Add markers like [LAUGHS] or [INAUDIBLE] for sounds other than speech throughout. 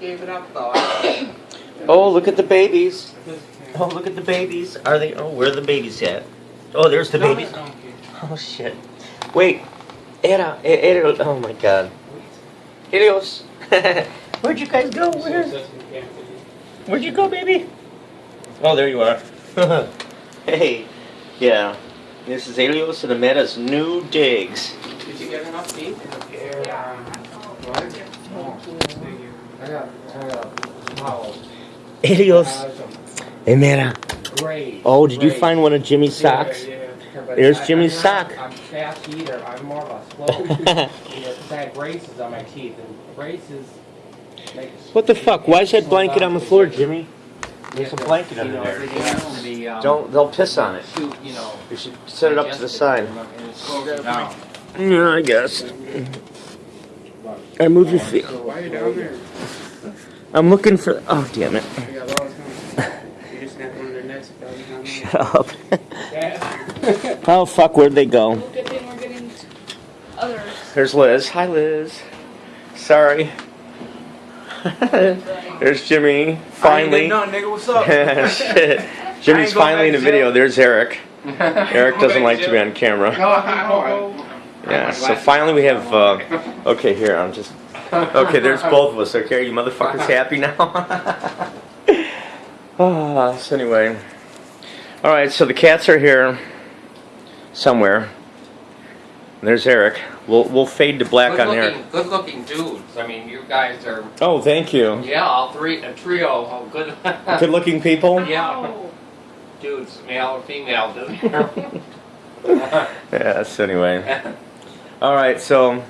gave it up though. Oh, look at the babies. [LAUGHS] Oh, look at the babies. Are they? Oh, where are the babies at? Oh, there's the babies. Oh shit. Wait. Era, era, oh my god. Helios. [LAUGHS] Where'd you guys go? Where? Where'd you go, baby? Oh, there you are. [LAUGHS] hey. Yeah. This is Helios and Ameta's new digs. Did you get enough meat? Yeah. What? I got, I got, wow. Helios. Ameta. Great. Oh, did you find one of Jimmy's socks? Yeah, yeah, There's Jimmy's sock. I'm a fast eater. I'm more of a slow eater. Because I had braces on my teeth, and braces make. What the fuck? Why is that blanket on the floor, Jimmy? There's a blanket you under know, there. everything else to be, um, Don't, they'll piss on it. shoot, you should set it up to the side. And it's broken down. Yeah, I guess. I move your feet. Why are you down there? I'm looking for. Oh, damn it. I got laws coming. You just snapped one of their necks. if that was not me. Shut up. [LAUGHS] Oh, fuck, where'd they go? Good thing we're getting others. There's Liz. Hi, Liz. Sorry. [LAUGHS] There's Jimmy. Finally. No, nigga, what's up? [LAUGHS] Shit. Jimmy's I ain't going finally in the back to video. There's Eric. Eric doesn't like to be on camera. No, I know. Yeah, so finally we have, uh, okay, here, I'm just, okay, there's [LAUGHS] both of us, okay? Are you motherfuckers happy now? [LAUGHS] Ah, so anyway. Alright, so the cats are here somewhere. There's Eric. We'll, we'll fade to black Good on Eric. good looking dudes. I mean, you guys are, Oh, thank you. yeah, all three, a trio. Oh, good. [LAUGHS] Good looking people? Yeah, Oh, dudes, male or female. dude. Yeah, so anyway. Alright, so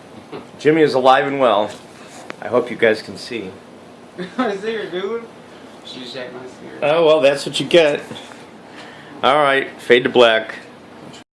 Jimmy is alive and well. I hope you guys can see. I see her, dude. She's checking my spirit. Oh, well, that's what you get. Alright, fade to black.